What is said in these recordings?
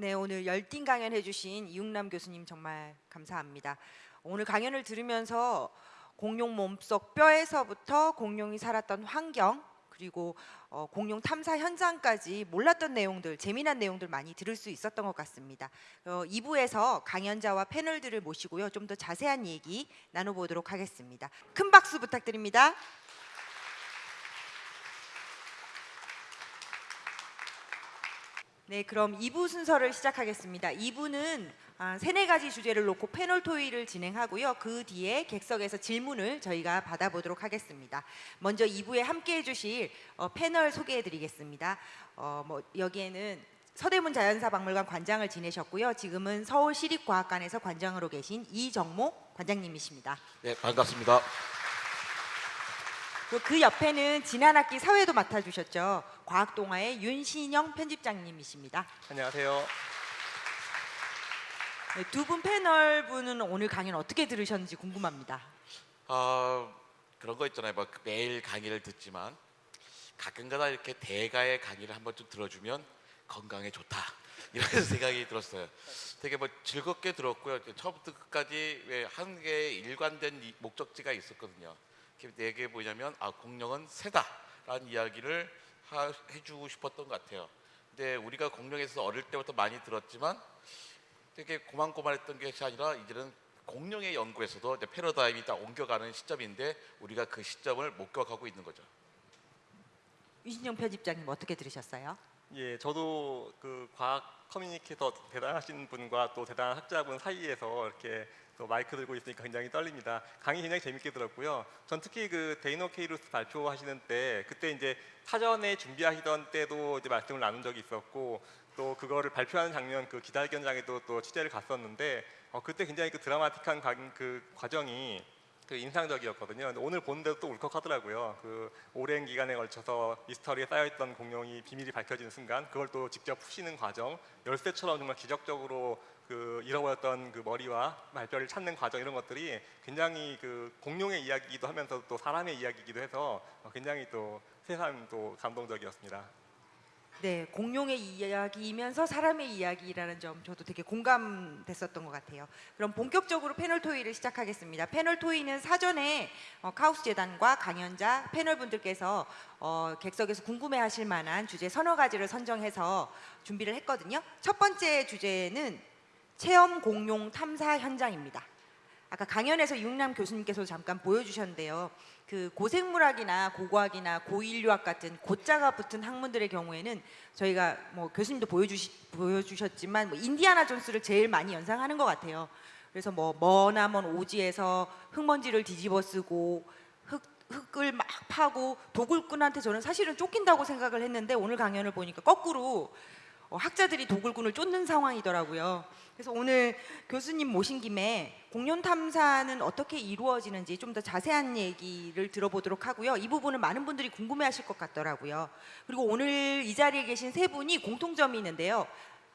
네, 오늘 열띤 강연 해주신 이육남 교수님 정말 감사합니다. 오늘 강연을 들으면서 공룡 몸속 뼈에서부터 공룡이 살았던 환경 그리고 어, 공룡 탐사 현장까지 몰랐던 내용들, 재미난 내용들 많이 들을 수 있었던 것 같습니다. 어, 2부에서 강연자와 패널들을 모시고요, 좀 더 자세한 얘기 나눠보도록 하겠습니다. 큰 박수 부탁드립니다. 네, 그럼 2부 순서를 시작하겠습니다. 2부는 아, 세네 가지 주제를 놓고 패널 토의를 진행하고요. 그 뒤에 객석에서 질문을 저희가 받아보도록 하겠습니다. 먼저 2부에 함께해 주실 어, 패널 소개해 드리겠습니다. 어, 뭐 여기에는 서대문 자연사박물관 관장을 지내셨고요. 지금은 서울시립과학관에서 관장으로 계신 이정모 관장님이십니다. 네, 반갑습니다. 그 옆에는 지난 학기 사회도 맡아주셨죠. 과학동아의 윤신영 편집장님이십니다. 안녕하세요. 네, 두분 패널 분은 오늘 강연 어떻게 들으셨는지 궁금합니다. 아 그런 거 있잖아요. 막 매일 강의를 듣지만 가끔가다 이렇게 대가의 강의를 한번 좀 들어주면 건강에 좋다 이런 생각이 들었어요. 되게 뭐 즐겁게 들었고요. 처음부터 끝까지 왜한 개의 일관된 이- 목적지가 있었거든요. 그게 내게 뭐냐면 아 공룡은 새다라는 이야기를 하- 해주고 싶었던 것 같아요. 근데 우리가 공룡에서 어릴 때부터 많이 들었지만 되게 고만고만했던 것이 아니라 이제는 공룡의 연구에서도 이제 패러다임이 다 옮겨가는 시점인데 우리가 그 시점을 목격하고 있는 거죠. 윤신영 편집장님 어떻게 들으셨어요? 예, 저도 그 과학 커뮤니케이터 대단하신 분과 또 대단한 학자분 사이에서 이렇게 또 마이크 들고 있으니까 굉장히 떨립니다. 강의 굉장히 재밌게 들었고요. 전 특히 그 데이노케이루스 발표하시는 때 그때 이제 사전에 준비하시던 때도 이제 말씀을 나눈 적이 있었고 또 그거를 발표하는 장면 그 기자 회견장에도 또 취재를 갔었는데 어, 그때 굉장히 그 드라마틱한 과, 그 과정이 그 인상적이었거든요. 근데 오늘 보는데도 또 울컥하더라고요. 그 오랜 기간에 걸쳐서 미스터리에 싸여있던 공룡의 비밀이 밝혀지는 순간, 그걸 또 직접 푸시는 과정, 열쇠처럼 정말 기적적으로 그 잃어버렸던 그 머리와 말뼈를 찾는 과정 이런 것들이 굉장히 그 공룡의 이야기이기도 하면서 또 사람의 이야기이기도 해서 어, 굉장히 또 새삼 또 감동적이었습니다. 네, 공룡의 이야기이면서 사람의 이야기라는 점 저도 되게 공감됐었던 것 같아요. 그럼 본격적으로 패널 토의를 시작하겠습니다. 패널 토의는 사전에 어, 카우스 재단과 강연자 패널 분들께서 어, 객석에서 궁금해하실 만한 주제 서너 가지를 선정해서 준비를 했거든요. 첫 번째 주제는 체험 공룡 탐사 현장입니다. 아까 강연에서 육남 교수님께서 잠깐 보여주셨는데요. 그 고생물학이나 고고학이나 고인류학 같은 고자가 붙은 학문들의 경우에는 저희가 뭐 교수님도 보여주시, 보여주셨지만 뭐 인디아나 존스를 제일 많이 연상하는 것 같아요. 그래서 뭐 머나먼 오지에서 흙먼지를 뒤집어 쓰고 흙, 흙을 막 파고 도굴꾼한테 저는 사실은 쫓긴다고 생각을 했는데 오늘 강연을 보니까 거꾸로 어, 학자들이 도굴꾼을 쫓는 상황이더라고요. 그래서 오늘 교수님 모신 김에 공룡 탐사는 어떻게 이루어지는지 좀 더 자세한 얘기를 들어보도록 하고요. 이 부분은 많은 분들이 궁금해하실 것 같더라고요. 그리고 오늘 이 자리에 계신 세 분이 공통점이 있는데요.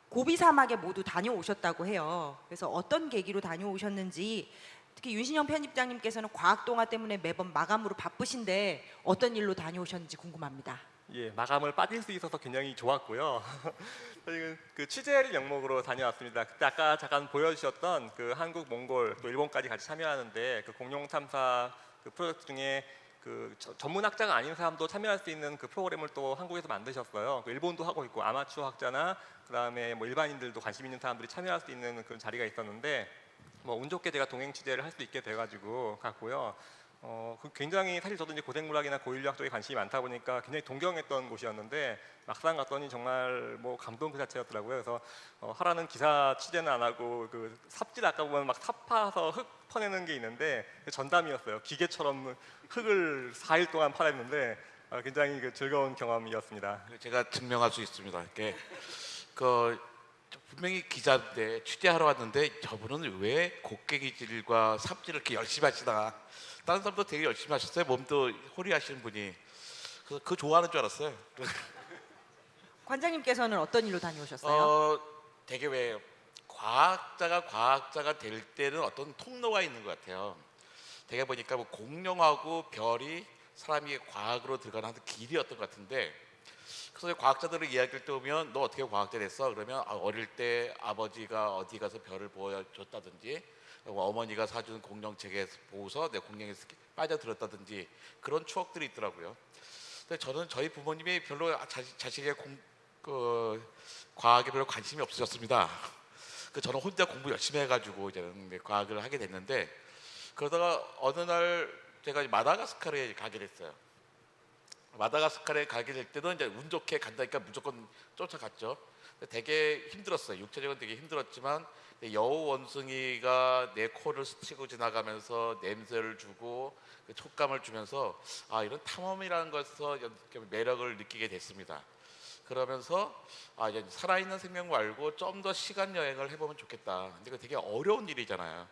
고비 사막에 모두 다녀오셨다고 해요. 그래서 어떤 계기로 다녀오셨는지 특히 윤신영 편집장님께서는 과학 동화 때문에 매번 마감으로 바쁘신데 어떤 일로 다녀오셨는지 궁금합니다. 예, 마감을 빠질 수 있어서 굉장히 좋았고요. 저희는 그 취재를 영목으로 다녀왔습니다. 그때 아까 잠깐 보여주셨던 그 한국, 몽골, 또 일본까지 같이 참여하는데 그 공룡 탐사 그 프로젝트 중에 그 저- 전문 학자가 아닌 사람도 참여할 수 있는 그 프로그램을 또 한국에서 만드셨어요. 그 일본도 하고 있고 아마추어 학자나 그다음에 뭐 일반인들도 관심 있는 사람들이 참여할 수 있는 그런 자리가 있었는데 뭐 운 좋게 제가 동행 취재를 할 수 있게 돼가지고 갔고요. 어, 그 굉장히 사실 저도 이제 고생물학이나 고인류학 쪽에 관심이 많다 보니까 굉장히 동경했던 곳이었는데 막상 갔더니 정말 뭐 감동 그 자체였더라고요. 그래서 어, 하라는 기사 취재는 안 하고 그 삽질 아까 보면 막 삽파서 흙 퍼내는 게 있는데 그 전담이었어요. 기계처럼 흙을 4일 동안 파냈는데 어, 굉장히 그 즐거운 경험이었습니다. 제가 증명할 수 있습니다. 이렇게 그 분명히 기자인데 취재하러 왔는데 저분은 왜 곡괭이질과 삽질을 이렇게 열심히 하시나? 다른 사람도 되게 열심히 하셨어요. 몸도 호리하시는 분이. 그래서 그 좋아하는 줄 알았어요. 관장님께서는 어떤 일로 다녀오셨어요? 어, 되게 왜 과학자가 과학자가 될 때는 어떤 통로가 있는 것 같아요. 되게 보니까 뭐 공룡하고 별이 사람이 과학으로 들어가는 한 길이었던 것 같은데 그래서 과학자들의 이야기를 들으면 너 어떻게 과학자 됐어? 그러면 아, 어릴 때 아버지가 어디 가서 별을 보여줬다든지 어머니가 사준 공룡책에 보고서 내 공룡에 빠져들었다든지 그런 추억들이 있더라고요. 근데 저는 저희 부모님이 별로 자, 자식의 공, 그, 과학에 별로 관심이 없으셨습니다. 그 저는 혼자 공부 열심히 해가지고 이제는 이제 과학을 하게 됐는데 그러다가 어느 날 제가 마다가스카르에 가게 됐어요. 마다가스카르에 가게 될 때는 이제 운 좋게 간다니까 무조건 쫓아갔죠. 되게 힘들었어요. 육체적으로 되게 힘들었지만 여우 원숭이가 내 코를 스치고 지나가면서 냄새를 주고 그 촉감을 주면서 아 이런 탐험이라는 것에서 연- 매력을 느끼게 됐습니다. 그러면서 아 이제 살아있는 생명 말고 좀 더 시간 여행을 해보면 좋겠다. 근데 그 되게 어려운 일이잖아요.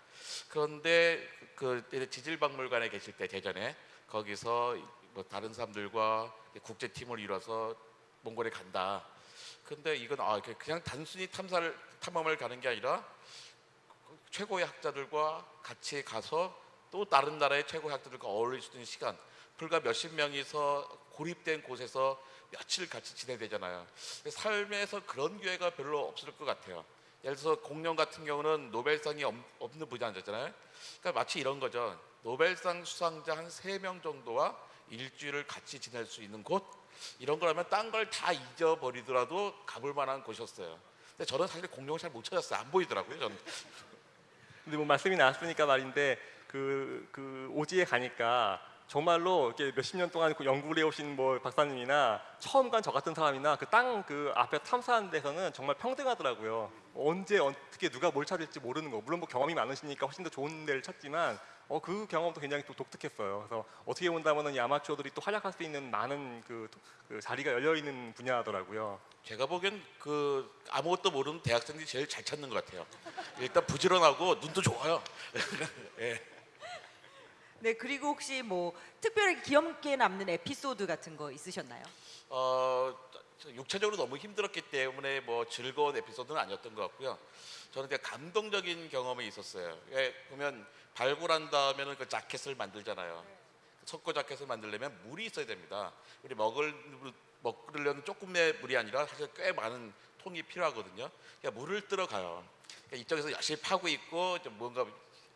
그런데 그 지질박물관에 계실 때 대전에 거기서 뭐 다른 사람들과 국제팀을 이뤄서 몽골에 간다. 근데 이건 아 그냥 단순히 탐사를 탐험을 가는 게 아니라 최고의 학자들과 같이 가서 또 다른 나라의 최고의 학자들과 어울릴 수 있는 시간 불과 몇십 명이서 고립된 곳에서 며칠 같이 지내야 되잖아요. 삶에서 그런 기회가 별로 없을 것 같아요. 예를 들어서 공룡 같은 경우는 노벨상이 없- 없는 분야잖아요. 그러니까 마치 이런 거죠. 노벨상 수상자 한 세 명 정도와 일주일을 같이 지낼 수 있는 곳 이런 거라면 딴 걸 다 잊어버리더라도 가볼 만한 곳이었어요. 근데 저는 사실 공룡을 잘 못 찾았어요. 안 보이더라고요. 저는. 근데 뭐 말씀이 나왔으니까 말인데 그, 그 오지에 가니까 정말로 이렇게 몇십 년 동안 그 연구를 해오신 뭐 박사님이나 처음 간 저 같은 사람이나 그땅그 앞에 탐사하는 데서는 정말 평등하더라고요. 언제 어떻게 누가 뭘 찾을지 모르는 거. 물론 뭐 경험이 많으시니까 훨씬 더 좋은 데를 찾지만 어, 그 경험도 굉장히 또 독특했어요. 그래서 어떻게 본다면은 이 아마추어들이 또 활약할 수 있는 많은 그, 그 자리가 열려 있는 분야더라고요. 제가 보기엔 그 아무것도 모르는 대학생들이 제일 잘 찾는 것 같아요. 일단 부지런하고 눈도 좋아요. 예. 네, 그리고 혹시 뭐 특별히 기억에 남는 에피소드 같은 거 있으셨나요? 어, 저 육체적으로 너무 힘들었기 때문에 뭐 즐거운 에피소드는 아니었던 것 같고요. 저는 그냥 감동적인 경험이 있었어요. 예, 보면 발굴한 다음에는 그 자켓을 만들잖아요. 석고 자켓을 만들려면 물이 있어야 됩니다. 우리 먹을 먹으려는 조금의 물이 아니라 사실 꽤 많은 통이 필요하거든요. 그러니까 물을 들어가요. 그러니까 이쪽에서 열심히 파고 있고 좀 뭔가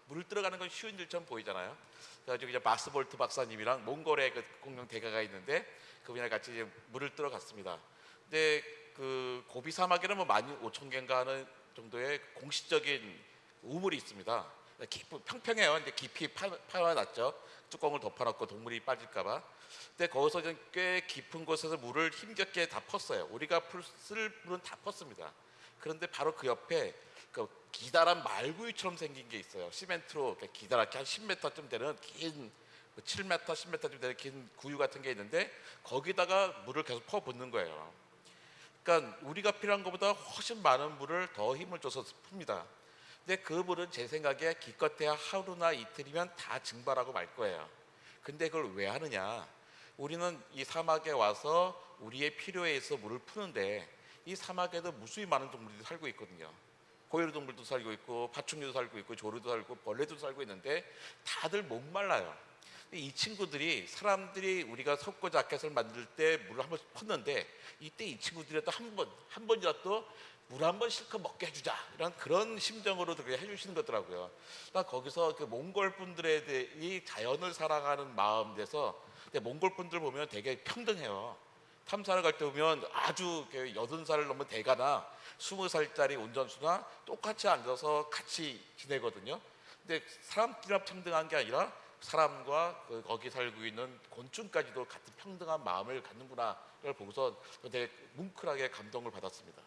물을 들어가는 건 쉬운 일처럼 보이잖아요. 그래가지고 이제 마스볼트 박사님이랑 몽골의 그 공룡 대가가 있는데 그분이랑 같이 이제 물을 들어갔습니다. 근데 그 고비 사막에는 뭐 15,000개인가 하는 정도의 공식적인 우물이 있습니다. 깊, 평평해요. 근데 깊이 파, 파놨죠. 뚜껑을 덮어놓고 동물이 빠질까봐. 근데 거기서 꽤 깊은 곳에서 물을 힘겹게 다 펐어요. 우리가 풀, 쓸 물은 다 펐습니다. 그런데 바로 그 옆에 그 기다란 말구이처럼 생긴 게 있어요. 시멘트로 이렇게 기다랗게 한 10m쯤 되는 긴 7m, 10m쯤 되는 긴 구유 같은 게 있는데 거기다가 물을 계속 퍼 붓는 거예요. 그러니까 우리가 필요한 것보다 훨씬 많은 물을 더 힘을 줘서 풉니다. 근데 그 물은 제 생각에 기껏해야 하루나 이틀이면 다 증발하고 말 거예요. 근데 그걸 왜 하느냐? 우리는 이 사막에 와서 우리의 필요에 의해서 물을 푸는데 이 사막에도 무수히 많은 동물들이 살고 있거든요. 고요리 동물도 살고 있고 파충류도 살고 있고 조류도 살고 벌레도 살고 있는데 다들 목말라요. 이 친구들이 사람들이 우리가 석고 자켓을 만들 때 물을 한 번씩 펐는데 이때 이 친구들이라도 한 번, 한 번이라도 물 한 번 실컷 먹게 해주자 이런 그런 심정으로 그렇게 해주시는 거더라고요. 그러니까 거기서 그 몽골 분들에 대해 이 자연을 사랑하는 마음 돼서 근데 몽골 분들 보면 되게 평등해요. 탐사를 갈 때 보면 아주 그 여든 살을 넘은 대가나 스무 살짜리 운전수나 똑같이 앉아서 같이 지내거든요. 근데 사람끼리만 평등한 게 아니라 사람과 그 거기 살고 있는 곤충까지도 같은 평등한 마음을 갖는구나를 보고서 되게 뭉클하게 감동을 받았습니다.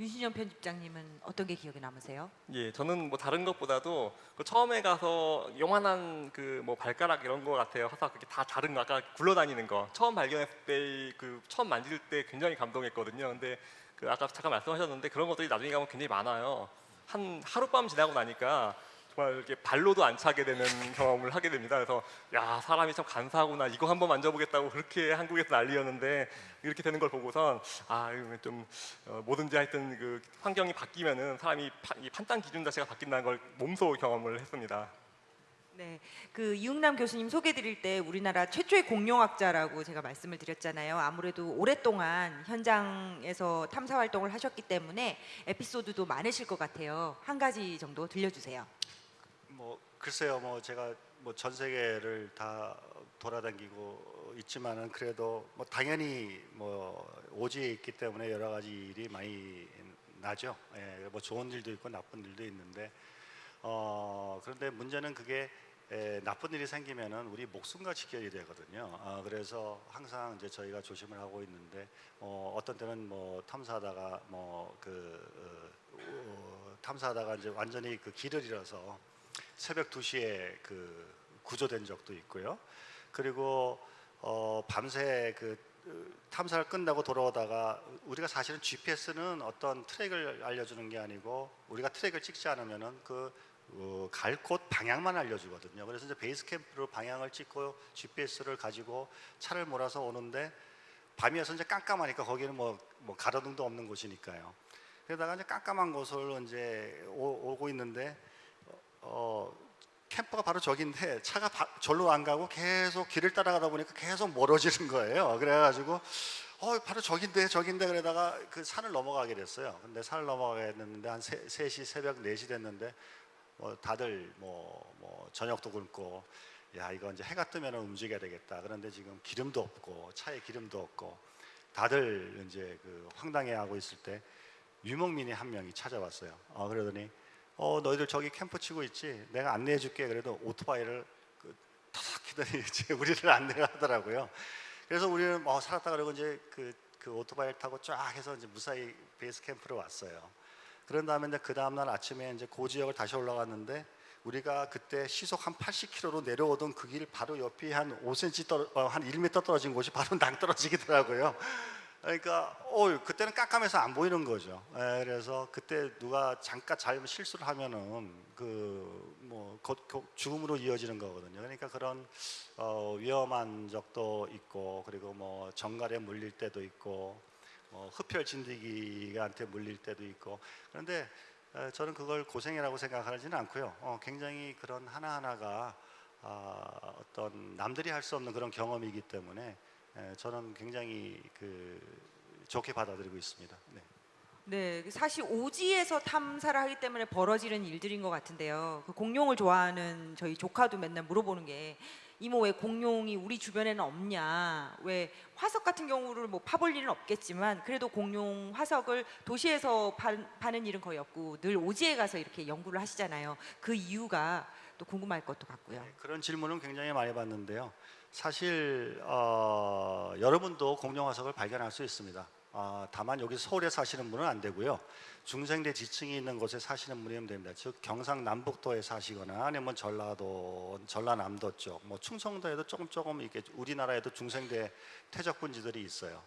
윤신영 편집장님은 어떤 게 기억에 남으세요? 예, 저는 뭐 다른 것보다도 그 처음에 가서 요만한 그 뭐 발가락 이런 거 같아요. 하사 그게 다 다른 거 아까 굴러다니는 거 처음 발견했을 때 그 처음 만질 때 굉장히 감동했거든요. 근데 그 아까 잠깐 말씀하셨는데 그런 것들이 나중에 가면 굉장히 많아요. 한 하룻밤 지나고 나니까 정말 이렇게 발로도 안 차게 되는 경험을 하게 됩니다. 그래서 야 사람이 참 간사하구나. 이거 한번 만져보겠다고 그렇게 한국에서 난리였는데 이렇게 되는 걸 보고선 아 이거 좀 어, 뭐든지 하여튼 그 환경이 바뀌면은 사람이 파- 이 판단 기준 자체가 바뀐다는 걸 몸소 경험을 했습니다. 네, 그 이웅남 교수님 소개드릴 때 우리나라 최초의 공룡학자라고 제가 말씀을 드렸잖아요. 아무래도 오랫동안 현장에서 탐사 활동을 하셨기 때문에 에피소드도 많으실 것 같아요. 한 가지 정도 들려주세요. 뭐 글쎄요, 뭐 제가 뭐 전 세계를 다 돌아다니고 있지만은 그래도 뭐 당연히 뭐 오지에 있기 때문에 여러 가지 일이 많이 나죠. 예, 뭐 좋은 일도 있고 나쁜 일도 있는데 어 그런데 문제는 그게 에, 나쁜 일이 생기면은 우리 목숨과 직결이 되거든요. 어, 그래서 항상 이제 저희가 조심을 하고 있는데 어, 어떤 때는 뭐 탐사하다가 뭐그 어, 탐사하다가 이제 완전히 그 길을 잃어서 새벽 2시에 그 구조된 적도 있고요. 그리고 어, 밤새 그 어, 탐사를 끝나고 돌아오다가 우리가 사실은 GPS는 어떤 트랙을 알려주는 게 아니고 우리가 트랙을 찍지 않으면은 그 어, 갈곳 방향만 알려주거든요. 그래서 이제 베이스 캠프로 방향을 찍고 GPS를 가지고 차를 몰아서 오는데 밤이어서 이제 깜깜하니까 거기는 뭐, 뭐 가로등도 없는 곳이니까요. 그러다가 이제 깜깜한 곳을 이제 오, 고 있는데 어, 캠퍼가 바로 저긴데 차가 바, 절로 안 가고 계속 길을 따라가다 보니까 계속 멀어지는 거예요. 그래가지고 어 바로 저긴데 저긴데 그러다가 그 산을 넘어가게 됐어요. 근데 산을 넘어가게 됐는데 한 세, 3시 새벽 4시 됐는데 뭐 다들 뭐, 뭐 저녁도 굶고 야 이거 이제 해가 뜨면 움직여야 되겠다. 그런데 지금 기름도 없고 차에 기름도 없고 다들 이제 그 황당해하고 있을 때 유목민이 한 명이 찾아왔어요. 어, 그러더니 어 너희들 저기 캠프 치고 있지? 내가 안내해 줄게. 그래도 오토바이를 그 타삭 키더니 이제 우리를 안내하더라고요. 그래서 우리는 뭐 살았다 그러고 이제 그, 그 오토바이를 타고 쫙 해서 이제 무사히 베이스 캠프로 왔어요. 그런 다음에 이제 그 다음 날 아침에 이제 그 지역을 다시 올라갔는데 우리가 그때 시속 한 80km로 내려오던 그 길 바로 옆이 한 5cm 떨어, 어, 한 1m 떨어진 곳이 바로 낭 떨어지기더라고요. 그러니까 어 그때는 깜깜해서 안 보이는 거죠. 에, 그래서 그때 누가 잠깐 잘못 실수를 하면은 그뭐 죽음으로 이어지는 거거든요. 그러니까 그런 어, 위험한 적도 있고 그리고 뭐 정갈에 물릴 때도 있고 뭐 흡혈 진드기한테 물릴 때도 있고 그런데 에, 저는 그걸 고생이라고 생각하지는 않고요. 어, 굉장히 그런 하나 하나가 아, 어떤 남들이 할 수 없는 그런 경험이기 때문에 에, 저는 굉장히 그 좋게 받아들이고 있습니다. 네. 네, 사실 오지에서 탐사를 하기 때문에 벌어지는 일들인 것 같은데요. 그 공룡을 좋아하는 저희 조카도 맨날 물어보는 게 이모 왜 공룡이 우리 주변에는 없냐? 왜 화석 같은 경우를 뭐 파볼 일은 없겠지만 그래도 공룡 화석을 도시에서 파, 파는 일은 거의 없고 늘 오지에 가서 이렇게 연구를 하시잖아요. 그 이유가 또 궁금할 것도 같고요. 네, 그런 질문은 굉장히 많이 받는데요. 사실 어, 여러분도 공룡 화석을 발견할 수 있습니다. 어, 다만 여기 서울에 사시는 분은 안 되고요. 중생대 지층이 있는 곳에 사시는 분이면 됩니다. 즉 경상 남북도에 사시거나 아니면 전라도, 전라남도 쪽, 뭐 충청도에도 조금 조금 이렇게 우리나라에도 중생대 퇴적분지들이 있어요.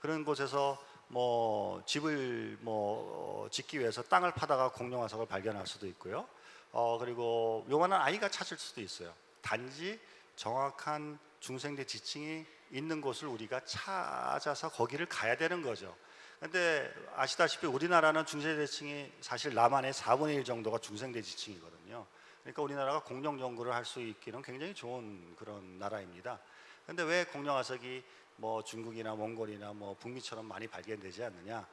그런 곳에서 뭐 집을 뭐 짓기 위해서 땅을 파다가 공룡 화석을 발견할 수도 있고요. 어 그리고 요만한 아이가 찾을 수도 있어요. 단지 정확한 중생대 지층이 있는 곳을 우리가 찾아서 거기를 가야 되는 거죠. 근데 아시다시피 우리나라는 중생대지층이 사실 남한의 4분의 1 정도가 중생대지층이거든요. 그러니까 우리나라가 공룡 연구를 할 수 있기는 굉장히 좋은 그런 나라입니다. 근데 왜 공룡 화석이 뭐 중국이나 몽골이나 뭐 북미처럼 많이 발견되지 않느냐?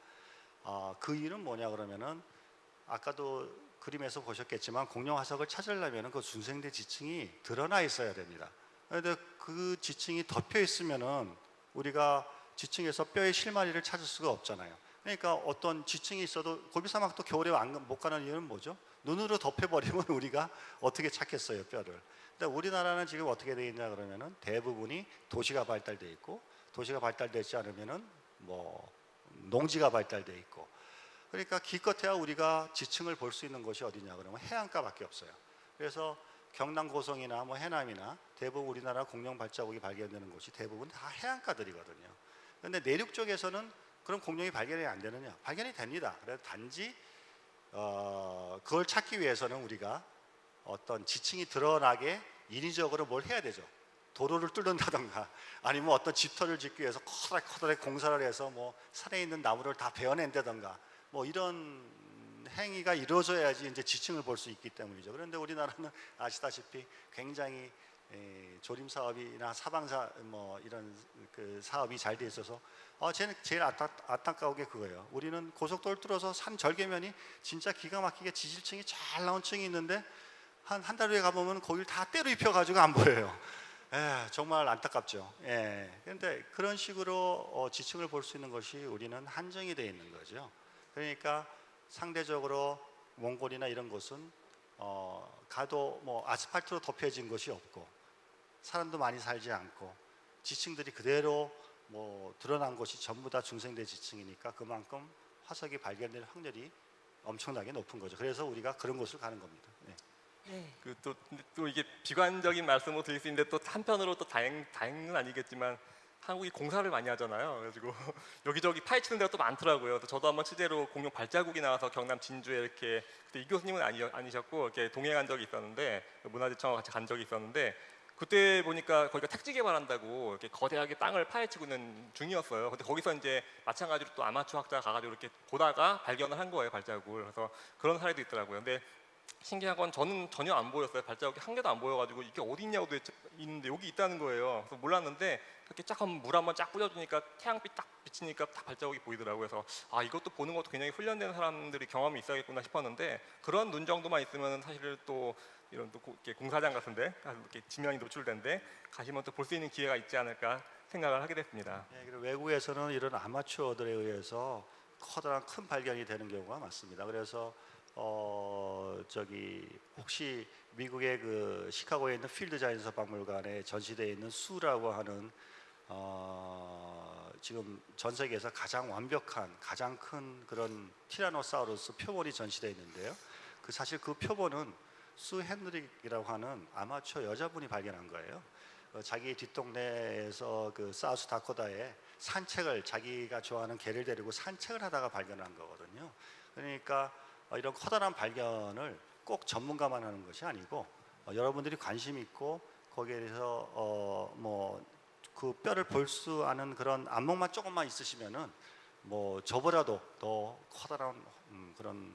아, 그 이유는 뭐냐 그러면은 아까도 그림에서 보셨겠지만 공룡 화석을 찾으려면 그 중생대 지층이 드러나 있어야 됩니다. 그런데 그 지층이 덮여 있으면은 우리가 지층에서 뼈의 실마리를 찾을 수가 없잖아요. 그러니까 어떤 지층이 있어도 고비 사막도 겨울에 안- 못 가는 이유는 뭐죠? 눈으로 덮여버리면 우리가 어떻게 찾겠어요 뼈를? 근데 우리나라는 지금 어떻게 돼 있냐 그러면은 대부분이 도시가 발달돼 있고 도시가 발달되지 않으면은 뭐 농지가 발달돼 있고 그러니까 기껏해야 우리가 지층을 볼 수 있는 곳이 어디냐 그러면 해안가밖에 없어요. 그래서 경남 고성이나 뭐 해남이나 대부분 우리나라 공룡 발자국이 발견되는 곳이 대부분 다 해안가들이거든요. 그런데 내륙 쪽에서는 그런 공룡이 발견이 안 되느냐? 발견이 됩니다. 그래서 단지 어, 그걸 찾기 위해서는 우리가 어떤 지층이 드러나게 인위적으로 뭘 해야 되죠. 도로를 뚫는다던가 아니면 어떤 집터를 짓기 위해서 커다랗게 커다랗게 공사를 해서 뭐 산에 있는 나무를 다 베어낸다던가 뭐 이런 행위가 이루어져야지 이제 지층을 볼 수 있기 때문이죠. 그런데 우리나라는 아시다시피 굉장히 에, 조림 사업이나 사방사 뭐 이런 그 사업이 잘 돼 있어서 어, 쟤는 제일 안타, 안타까운 게 그거예요. 우리는 고속도로 뚫어서 산 절개면이 진짜 기가 막히게 지질층이 잘 나온 층이 있는데 한 한 달 후에 가보면 거기를 다 때로 입혀가지고 안 보여요. 에, 정말 안타깝죠. 예. 그런데 그런 식으로 어, 지층을 볼 수 있는 것이 우리는 한정이 되어 있는 거죠. 그러니까 상대적으로 몽골이나 이런 곳은 어, 가도 뭐 아스팔트로 덮여진 것이 없고 사람도 많이 살지 않고 지층들이 그대로 뭐 드러난 곳이 전부 다 중생대 지층이니까 그만큼 화석이 발견될 확률이 엄청나게 높은 거죠. 그래서 우리가 그런 곳을 가는 겁니다. 네. 네. 그또 또 이게 비관적인 말씀을 드릴 수 있는데 또 한편으로 또 다행 다행은 아니겠지만 한국이 공사를 많이 하잖아요. 그래가지고 여기저기 파헤치는 데가 또 많더라고요. 저도 한번 취재로 공룡 발자국이 나와서 경남 진주에 이렇게 그때 이 교수님은 아니, 아니셨고 이렇게 동행한 적이 있었는데 문화재청과 같이 간 적이 있었는데 그때 보니까 거기가 택지 개발한다고 이렇게 거대하게 땅을 파헤치고 있는 중이었어요. 근데 거기서 이제 마찬가지로 또 아마추어 학자가 가가지고 이렇게 보다가 발견을 한 거예요 발자국을. 그래서 그런 사례도 있더라고요. 근데 신기한 건 저는 전혀 안 보였어요. 발자국이 한 개도 안 보여가지고 이게 어디 있냐고 도대체 있는데 여기 있다는 거예요. 그래서 몰랐는데 이렇게 쫙 한번 물 한번 쫙 뿌려주니까 태양빛 딱 비치니까 딱 발자국이 보이더라고요. 그래서 아 이것도 보는 것도 굉장히 훈련된 사람들이 경험이 있어야겠구나 싶었는데 그런 눈 정도만 있으면 사실 또 이런 또 공사장 같은데 이렇게 지면이 노출된데 가시면 또 볼 수 있는 기회가 있지 않을까 생각을 하게 됐습니다. 네, 그리고 외국에서는 이런 아마추어들에 의해서 커다란 큰 발견이 되는 경우가 많습니다. 그래서 어 저기 혹시 미국의 그 시카고에 있는 필드 자연사 박물관에 전시되어 있는 수라고 하는 어 지금 전 세계에서 가장 완벽한 가장 큰 그런 티라노사우루스 표본이 전시되어 있는데요. 그 사실 그 표본은 수 헨드릭이라고 하는 아마추어 여자분이 발견한 거예요. 어, 자기 뒷동네에서 그 사우스 다코다에 산책을 자기가 좋아하는 개를 데리고 산책을 하다가 발견한 거거든요. 그러니까 어, 이런 커다란 발견을 꼭 전문가만 하는 것이 아니고 어, 여러분들이 관심 있고 거기에 대해서 어, 뭐그 뼈를 볼 수 아는 그런 안목만 조금만 있으시면은 뭐 저보다도 더 커다란 음, 그런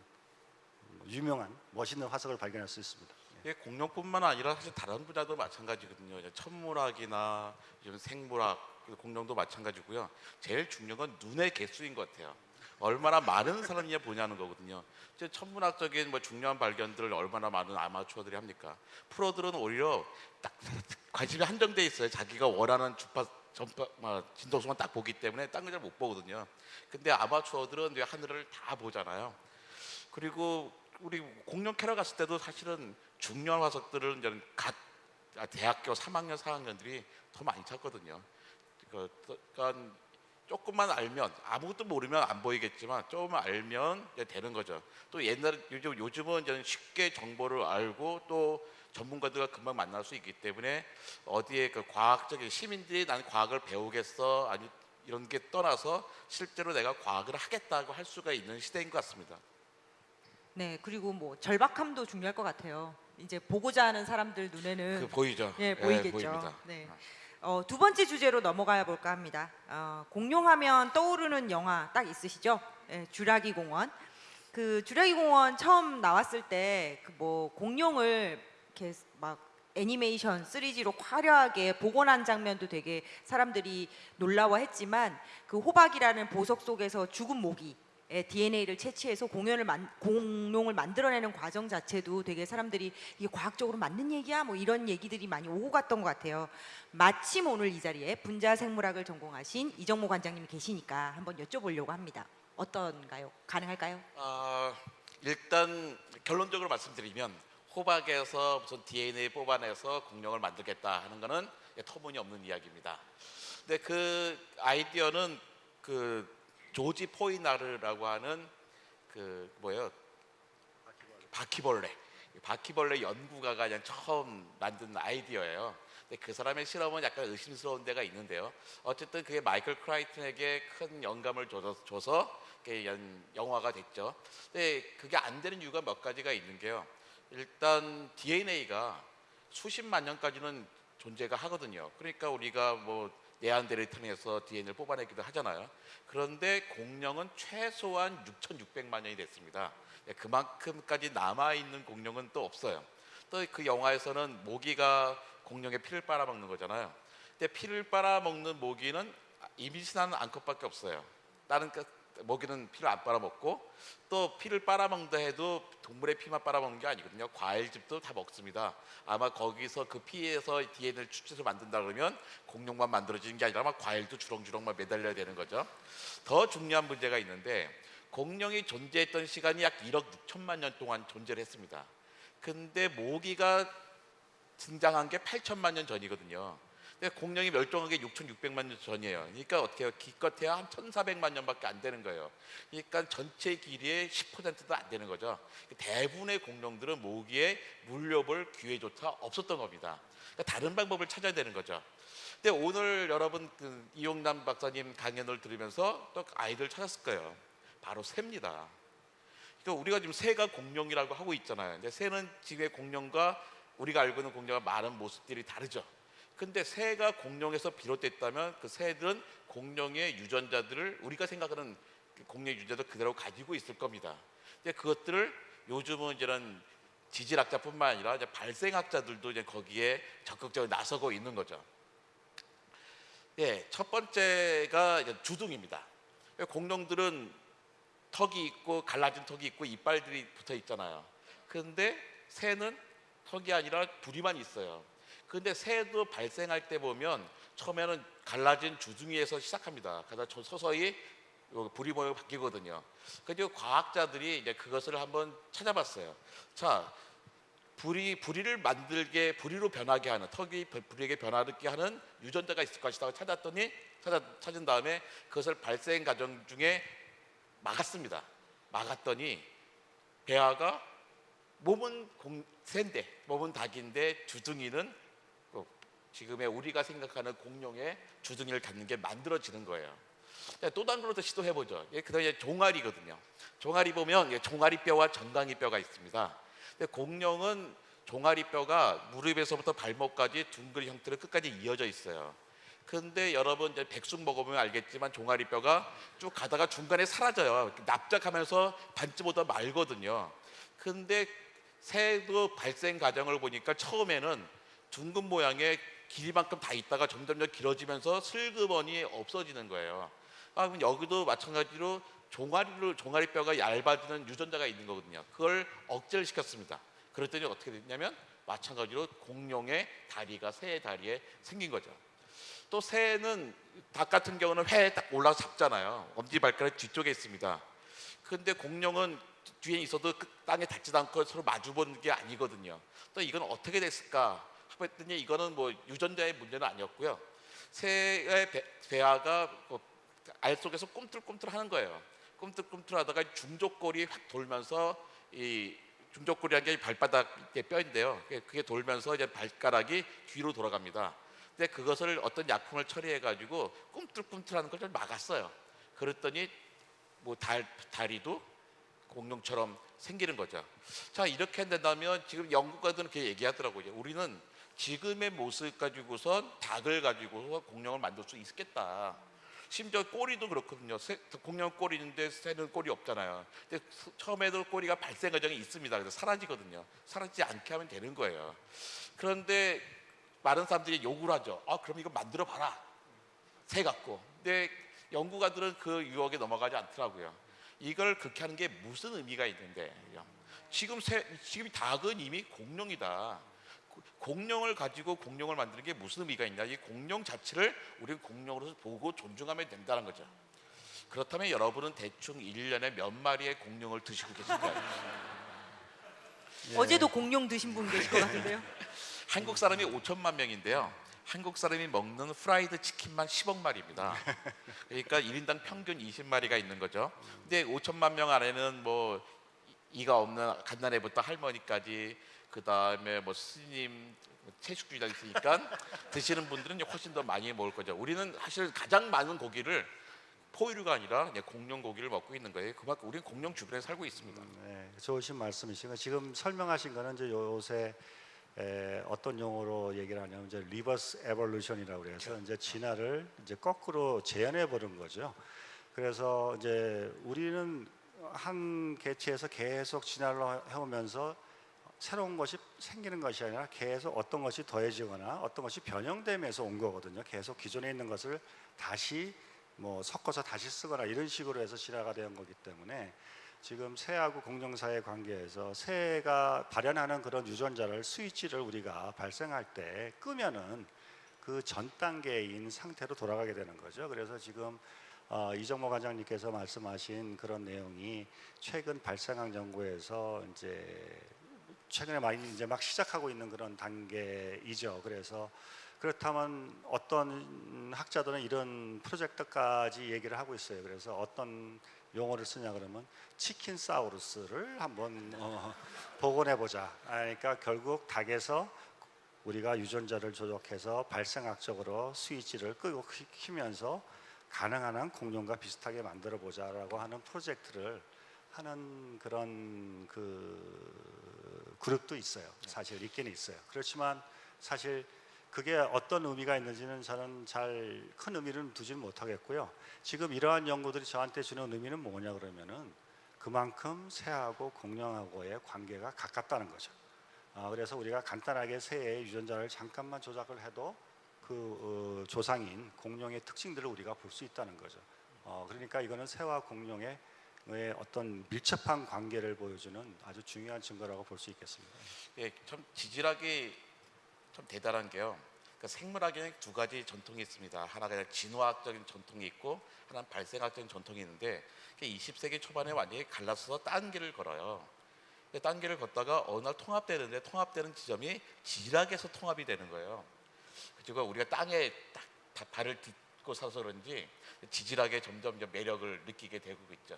유명한 멋있는 화석을 발견할 수 있습니다. 이게 공룡뿐만 아니라 사실 다른 분야도 마찬가지거든요. 천문학이나 생물학, 공룡도 마찬가지고요. 제일 중요한 건 눈의 개수인 것 같아요. 얼마나 많은 사람이 보냐는 거거든요. 이제 천문학적인 뭐 중요한 발견들을 얼마나 많은 아마추어들이 합니까? 프로들은 오히려 딱 관심이 한정돼 있어요. 자기가 원하는 주파 전파 뭐, 진동수만 딱 보기 때문에 딴걸잘못 보거든요. 근데 아마추어들은 이제 하늘을 다 보잖아요. 그리고 우리 공룡 캐러 갔을 때도 사실은 중요한 화석들은 이제 갓 아, 대학교 3학년, 4학년들이 더 많이 찾거든요. 그, 그러니까 조금만 알면 아무것도 모르면 안 보이겠지만 조금 알면 되는 거죠. 또 옛날 요즘 요즘은 이제 쉽게 정보를 알고 또 전문가들과 금방 만날 수 있기 때문에 어디에 그 과학적인 시민들이 나는 과학을 배우겠어 아니 이런 게 떠나서 실제로 내가 과학을 하겠다고 할 수가 있는 시대인 것 같습니다. 네, 그리고 뭐 절박함도 중요할 것 같아요. 이제 보고자 하는 사람들 눈에는 그 보이죠? 예, 보이겠죠. 보입니다. 네. 어, 두 번째 주제로 넘어가 볼까 합니다. 어, 공룡하면 떠오르는 영화 딱 있으시죠? 예, 주라기 공원. 그 주라기 공원 처음 나왔을 때 그 뭐 공룡을 이렇게 막 애니메이션 3G로 화려하게 복원한 장면도 되게 사람들이 놀라워했지만 그 호박이라는 보석 속에서 죽은 모기 의 DNA를 채취해서 공연을 만, 공룡을 만들어내는 과정 자체도 되게 사람들이 이게 과학적으로 맞는 얘기야 뭐 이런 얘기들이 많이 오고 갔던 것 같아요. 마침 오늘 이 자리에 분자 생물학을 전공하신 이정모 관장님이 계시니까 한번 여쭤보려고 합니다. 어떤가요? 가능할까요? 아, 일단 결론적으로 말씀드리면 호박에서 무슨 DNA 뽑아내서 공룡을 만들겠다 하는 거는 터무니없는 이야기입니다. 근데 그 아이디어는 그 조지 포이나르라고 하는 그 뭐예요? 바퀴벌레. 바퀴벌레 연구가가 그냥 처음 만든 아이디어예요. 근데 그 사람의 실험은 약간 의심스러운 데가 있는데요. 어쨌든 그게 마이클 크라이튼에게 큰 영감을 줘서, 줘서 연- 영화가 됐죠. 근데 그게 안 되는 이유가 몇 가지가 있는 게요. 일단 DNA가 수십만 년까지는 존재가 하거든요. 그러니까 우리가 뭐 네안데르탈에서 DNA를 뽑아내기도 하잖아요. 그런데 공룡은 최소한 6,600만 년이 됐습니다. 예, 그만큼까지 남아 있는 공룡은 또 없어요. 또 그 영화에서는 모기가 공룡의 피를 빨아먹는 거잖아요. 근데 피를 빨아먹는 모기는 임신하는 암컷밖에 없어요. 다른 그 모기는 피를 안 빨아먹고 또 피를 빨아먹는다 해도 동물의 피만 빨아먹는 게 아니거든요. 과일즙도 다 먹습니다. 아마 거기서 그 피에서 DNA를 추출해서 만든다 그러면 공룡만 만들어지는 게 아니라 아마 과일도 주렁주렁만 매달려야 되는 거죠. 더 중요한 문제가 있는데 공룡이 존재했던 시간이 약 1억 6천만 년 동안 존재를 했습니다. 근데 모기가 등장한 게 8천만 년 전이거든요. 근데 공룡이 멸종한 게 6,600만 년 전이에요. 그러니까 어떻게 해요? 기껏해야 한 1,400만 년밖에 안 되는 거예요. 그러니까 전체 길이의 10%도 안 되는 거죠. 대부분의 공룡들은 모기에 물려볼 기회조차 없었던 겁니다. 그러니까 다른 방법을 찾아야 되는 거죠. 근데 오늘 여러분 그 이용남 박사님 강연을 들으면서 또 아이들 찾았을 거예요. 바로 새입니다. 그러니까 우리가 지금 새가 공룡이라고 하고 있잖아요. 근데 새는 지금의 공룡과 우리가 알고 있는 공룡과 많은 모습들이 다르죠. 근데 새가 공룡에서 비롯됐다면 그 새들은 공룡의 유전자들을 우리가 생각하는 그 공룡의 유전자도 그대로 가지고 있을 겁니다. 근데 그것들을 요즘은 이제는 지질학자뿐만 아니라 이제 발생학자들도 이제 거기에 적극적으로 나서고 있는 거죠. 예, 첫 번째가 주둥입니다. 공룡들은 턱이 있고 갈라진 턱이 있고 이빨들이 붙어 있잖아요. 그런데 새는 턱이 아니라 부리만 있어요. 근데 새도 발생할 때 보면 처음에는 갈라진 주둥이에서 시작합니다. 저- 서서히 요 부리 모양이 바뀌거든요. 그래서 과학자들이 이제 그것을 한번 찾아봤어요. 자, 부리 부리를 만들게 부리로 변하게 하는 턱이 부리에게 변하게 하는 유전자가 있을 것이다 찾았더니 찾아, 찾은 다음에 그것을 발생 과정 중에 막았습니다. 막았더니 배아가 몸은 공, 새인데 몸은 닭인데 주둥이는 그 지금의 우리가 생각하는 공룡의 주둥이를 갖는 게 만들어지는 거예요. 자, 또 다른 걸로 또 시도해보죠. 예, 그다음에 종아리거든요. 종아리 보면 예, 종아리 뼈와 정강이 뼈가 있습니다. 공룡은 종아리 뼈가 무릎에서부터 발목까지 둥글 형태로 끝까지 이어져 있어요. 근데 여러분 이제 백숙 먹어보면 알겠지만 종아리 뼈가 쭉 가다가 중간에 사라져요. 납작하면서 반쯤보다 말거든요. 근데 새도 발생 과정을 보니까 처음에는 둥근 모양의 길이만큼 다 있다가 점점점 길어지면서 슬그머니 없어지는 거예요. 아, 그럼 여기도 마찬가지로 종아리를 종아리 뼈가 얇아지는 유전자가 있는 거거든요. 그걸 억제를 시켰습니다. 그랬더니 어떻게 됐냐면 마찬가지로 공룡의 다리가 새의 다리에 생긴 거죠. 또 새는 닭 같은 경우는 회에 딱 올라서 잡잖아요. 엄지발가락 뒤쪽에 있습니다. 근데 공룡은 뒤에 있어도 그 땅에 닿지도 않고 서로 마주보는 게 아니거든요. 또 이건 어떻게 됐을까? 했더니 이거는 뭐 유전자의 문제는 아니었고요. 새의 배, 배아가 뭐알 속에서 꿈틀꿈틀 하는 거예요. 꿈틀꿈틀 하다가 중족골이 확 돌면서 이 중족골이라는 게 발바닥의 뼈인데요. 그게 돌면서 이제 발가락이 뒤로 돌아갑니다. 근데 그것을 어떤 약품을 처리해 가지고 꿈틀꿈틀하는 걸 좀 막았어요. 그랬더니 뭐 달, 다리도 공룡처럼 생기는 거죠. 자 이렇게 된다면 지금 연구가들은 그렇게 얘기하더라고요. 우리는 지금의 모습 가지고선 닭을 가지고서 공룡을 만들 수 있겠다. 심지어 꼬리도 그렇거든요. 새, 공룡 꼬리 있는데 새는 꼬리 없잖아요. 근데 수- 처음에도 꼬리가 발생 과정이 있습니다. 그래서 사라지거든요. 사라지지 않게 하면 되는 거예요. 그런데 많은 사람들이 요구를 하죠. 아 그럼 이거 만들어 봐라. 새 같고. 근데 연구가들은 그 유혹에 넘어가지 않더라고요. 이걸 그렇게 하는 게 무슨 의미가 있는데 지금 새, 지금 닭은 이미 공룡이다. 고- 공룡을 가지고 공룡을 만드는 게 무슨 의미가 있냐? 이 공룡 자체를 우리는 공룡으로서 보고 존중하면 된다는 거죠. 그렇다면 여러분은 대충 1년에 몇 마리의 공룡을 드시고 계신가요? 어제도 공룡 드신 분 계실 것 같은데요. 한국 사람이 5천만 명인데요. 한국 사람이 먹는 프라이드 치킨만 10억 마리입니다. 그러니까 1인당 평균 20마리가 있는 거죠. 근데 5천만 명 안에는 뭐 이- 이가 없는 갓난애부터 할머니까지 그 다음에 뭐 스님 채식주의자 있으니까 드시는 분들은 훨씬 더 많이 먹을 거죠. 우리는 사실 가장 많은 고기를 포유류가 아니라 공룡 고기를 먹고 있는 거예요. 그만큼 우리는 공룡 주변에 살고 있습니다. 네, 좋으신 말씀이시고 지금 설명하신 거는 이제 요새 에, 어떤 용어로 얘기를 하냐면 이제 reverse evolution이라고 그래서 이제 진화를 이제 거꾸로 재현해 보는 거죠. 그래서 이제 우리는 한 개체에서 계속 진화를 해오면서 새로운 것이 생기는 것이 아니라 계속 어떤 것이 더해지거나 어떤 것이 변형되면서 온 거거든요. 계속 기존에 있는 것을 다시 뭐 섞어서 다시 쓰거나 이런 식으로 해서 진화가 된 거기 때문에 지금 새하고 공룡사의 관계에서 새가 발현하는 그런 유전자를 스위치를 우리가 발생할 때 끄면은 그 전 단계인 상태로 돌아가게 되는 거죠. 그래서 지금 어, 이정모 관장님께서 말씀하신 그런 내용이 최근 발생학 연구에서 이제 최근에 많이 이제 막 시작하고 있는 그런 단계이죠. 그래서 그렇다면 어떤 학자들은 이런 프로젝트까지 얘기를 하고 있어요. 그래서 어떤 용어를 쓰냐 그러면 치킨 사우루스를 한번 어, 복원해 보자. 그러니까 결국 닭에서 우리가 유전자를 조작해서 발생학적으로 스위치를 끄고 키- 키면서 가능한 한 공룡과 비슷하게 만들어 보자라고 하는 프로젝트를 하는 그런 그 그룹도 있어요. 사실 있기는 있어요. 그렇지만 사실 그게 어떤 의미가 있는지는 저는 잘 큰 의미를 두지는 못하겠고요. 지금 이러한 연구들이 저한테 주는 의미는 뭐냐 그러면은 그만큼 새하고 공룡하고의 관계가 가깝다는 거죠. 아, 그래서 우리가 간단하게 새의 유전자를 잠깐만 조작을 해도 그 어, 조상인 공룡의 특징들을 우리가 볼 수 있다는 거죠. 어, 그러니까 이거는 새와 공룡의 의 어떤 밀접한 관계를 보여주는 아주 중요한 증거라고 볼 수 있겠습니다. 예, 참 지질학이 참 대단한 게요. 그러니까 생물학에는 두 가지 전통이 있습니다. 하나가 진화학적인 전통이 있고 하나는 발생학적인 전통이 있는데 그게 20세기 초반에 완전히 갈라서서 딴 길을 걸어요. 딴 길을 걷다가 어느 날 통합되는데 통합되는 지점이 지질학에서 통합이 되는 거예요. 그리고 우리가 땅에 딱 다- 발을 딛고 서서 그런지 지질학에 점점 매력을 느끼게 되고 있죠.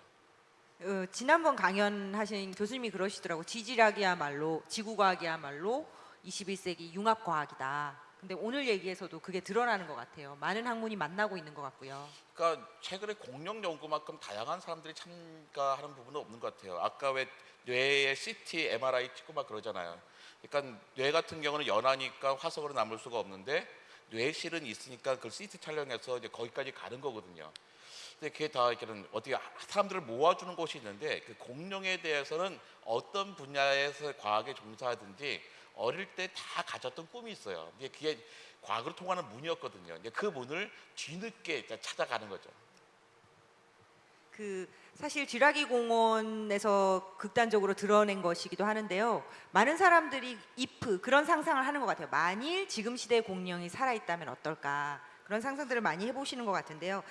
어, 지난번 강연하신 교수님이 그러시더라고 지질학이야말로 지구과학이야말로 21세기 융합과학이다. 근데 오늘 얘기에서도 그게 드러나는 것 같아요. 많은 학문이 만나고 있는 것 같고요. 그러니까 최근에 공룡 연구만큼 다양한 사람들이 참가하는 부분은 없는 것 같아요. 아까 왜 뇌에 CT, MRI 찍고 막 그러잖아요. 그러니까 뇌 같은 경우는 연하니까 화석으로 남을 수가 없는데 뇌실은 있으니까 그걸 CT 촬영해서 이제 거기까지 가는 거거든요. 근데 그게 다 이렇게는 어떻게 사람들을 모아주는 곳이 있는데 그 공룡에 대해서는 어떤 분야에서 과학에 종사하든지 어릴 때 다 가졌던 꿈이 있어요. 이제 그게 과학으로 통하는 문이었거든요. 이제 그 문을 뒤늦게 찾아가는 거죠. 그 사실 쥐라기 공원에서 극단적으로 드러낸 것이기도 하는데요. 많은 사람들이 if 그런 상상을 하는 것 같아요. 만일 지금 시대의 공룡이 살아있다면 어떨까 그런 상상들을 많이 해보시는 것 같은데요.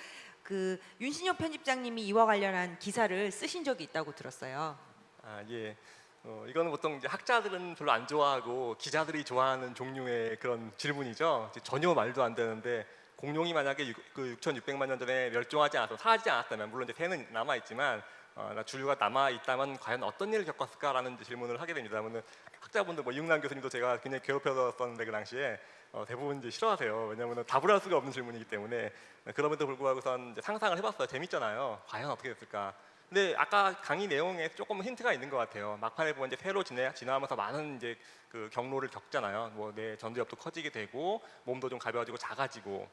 그 윤신영 편집장님이 이와 관련한 기사를 쓰신 적이 있다고 들었어요. 아 예. 어, 이거는 보통 이제 학자들은 별로 안 좋아하고 기자들이 좋아하는 종류의 그런 질문이죠. 전혀 말도 안 되는데 공룡이 만약에 육, 그 6,600만 년 전에 멸종하지 않아서 사라지지 않았다면 물론 이제 새는 남아 있지만 어, 나 주류가 남아 있다면 과연 어떤 일을 겪었을까라는 질문을 하게 됩니다. 그러면 학자분들 뭐 이웅남 교수님도 제가 굉장히 괴롭혔었는데 그 당시에 어, 대부분 이제 싫어하세요. 왜냐하면 답을 할 수가 없는 질문이기 때문에 그럼에도 불구하고선 상상을 해봤어요. 재밌잖아요. 과연 어떻게 됐을까? 근데 아까 강의 내용에 조금 힌트가 있는 것 같아요. 막판에 보면 이제 새로 진화, 진화하면서 많은 이제 그 경로를 겪잖아요. 뭐 내 전두엽도 커지게 되고 몸도 좀 가벼워지고 작아지고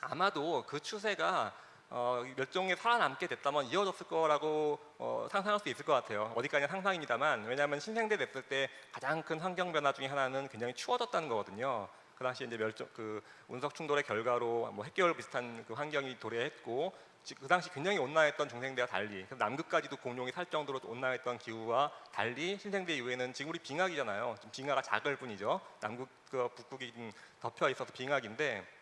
아마도 그 추세가 어, 멸종에 살아남게 됐다면 이어졌을 거라고 어, 상상할 수 있을 것 같아요. 어디까지나 상상입니다만 왜냐하면 신생대 됐을 때 가장 큰 환경 변화 중에 하나는 굉장히 추워졌다는 거거든요. 그 당시 이제 멸종 그 운석 충돌의 결과로 뭐 핵개월 비슷한 그 환경이 도래했고 지- 그 당시 굉장히 온난했던 중생대와 달리 남극까지도 공룡이 살 정도로 온난했던 기후와 달리 신생대 이후에는 지금 우리 빙하기잖아요. 좀 빙하가 작을 뿐이죠. 남극 그 북극이 좀 덮여 있어서 빙하기인데 음,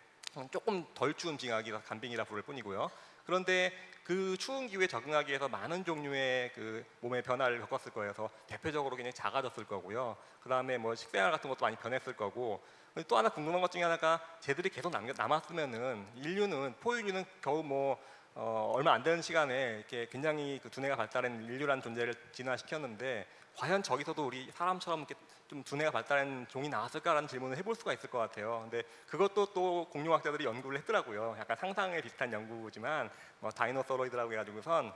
조금 덜 추운 빙하기라 간빙이라 부를 뿐이고요. 그런데 그 추운 기후에 적응하기 위해서 많은 종류의 그 몸의 변화를 겪었을. 그래서 대표적으로 굉장히 작아졌을 거고요. 그 다음에 뭐 식생활 같은 것도 많이 변했을 거고. 또 하나 궁금한 것 중에 하나가 쟤들이 계속 남겨, 남았으면은 인류는 포유류는 겨우 뭐 어, 얼마 안 되는 시간에 이렇게 굉장히 그 두뇌가 발달한 인류라는 존재를 진화시켰는데 과연 저기서도 우리 사람처럼 이렇게 좀 두뇌가 발달한 종이 나왔을까라는 질문을 해볼 수가 있을 것 같아요. 근데 그것도 또 공룡학자들이 연구를 했더라고요. 약간 상상에 비슷한 연구지만 뭐 dinosauroid라고 해가지고선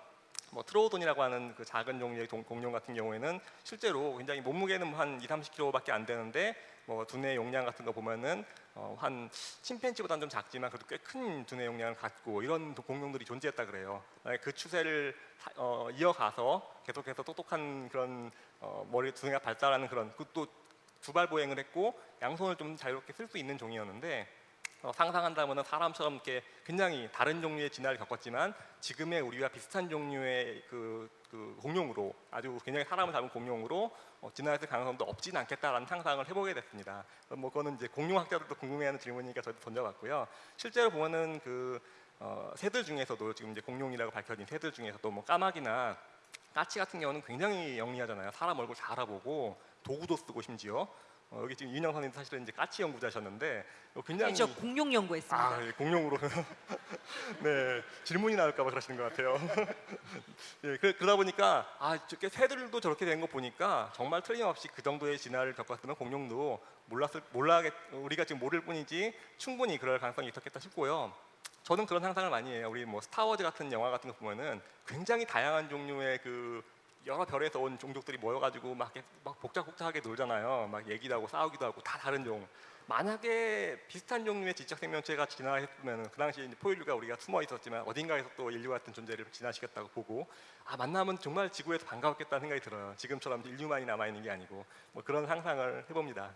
뭐 트로우돈이라고 하는 그 작은 종류의 동- 공룡 같은 경우에는 실제로 굉장히 몸무게는 한 2, 30kg밖에 안 되는데 뭐 두뇌 용량 같은 거 보면은 어, 어, 한 침팬지보다는 좀 작지만 그래도 꽤 큰 두뇌 용량을 갖고 이런 도- 공룡들이 존재했다 그래요. 그 추세를 사- 어, 이어가서 계속해서 똑똑한 그런 어, 머리 두뇌가 발달하는 그런 그것도 두발 보행을 했고 양손을 좀 자유롭게 쓸 수 있는 종이었는데 어, 상상한다면 사람처럼 이렇게 굉장히 다른 종류의 진화를 겪었지만 지금의 우리와 비슷한 종류의 그, 그 공룡으로 아주 굉장히 사람을 닮은 공룡으로 어, 진화했을 가능성도 없지는 않겠다라는 상상을 해보게 됐습니다. 어, 뭐 그거는 이제 공룡학자들도 궁금해하는 질문이니까 저도 던져봤고요. 실제로 보면은 그 어, 새들 중에서도 지금 이제 공룡이라고 밝혀진 새들 중에서도 뭐 까마귀나 까치 같은 경우는 굉장히 영리하잖아요. 사람 얼굴 잘 알아보고 도구도 쓰고 심지어 어, 여기 지금 윤영 선생님 사실은 이제 까치 연구자셨는데 어, 굉장히 저 공룡 연구했습니다. 아, 예, 공룡으로. 네, 질문이 나올까봐 그러시는 것 같아요. 예, 그, 그러다 보니까 아, 저게 새들도 저렇게 된 거 보니까 정말 틀림없이 그 정도의 진화를 겪었으면 공룡도 몰랐을 몰라겠 우리가 지금 모를 뿐이지 충분히 그럴 가능성이 있었겠다 싶고요. 저는 그런 상상을 많이 해요. 우리 뭐 스타워즈 같은 영화 같은 거 보면은 굉장히 다양한 종류의 그 여러 별에서 온 종족들이 모여가지고 막, 막 복잡복잡하게 놀잖아요. 막 얘기도 하고 싸우기도 하고 다 다른 종. 만약에 비슷한 종류의 지적 생명체가 진화했으면 그 당시 포유류가 우리가 숨어 있었지만 어딘가에서 또 인류 같은 존재를 진화시켰다고 보고 아 만나면 정말 지구에서 반가웠겠다는 생각이 들어요. 지금처럼 인류만이 남아 있는 게 아니고 뭐 그런 상상을 해봅니다.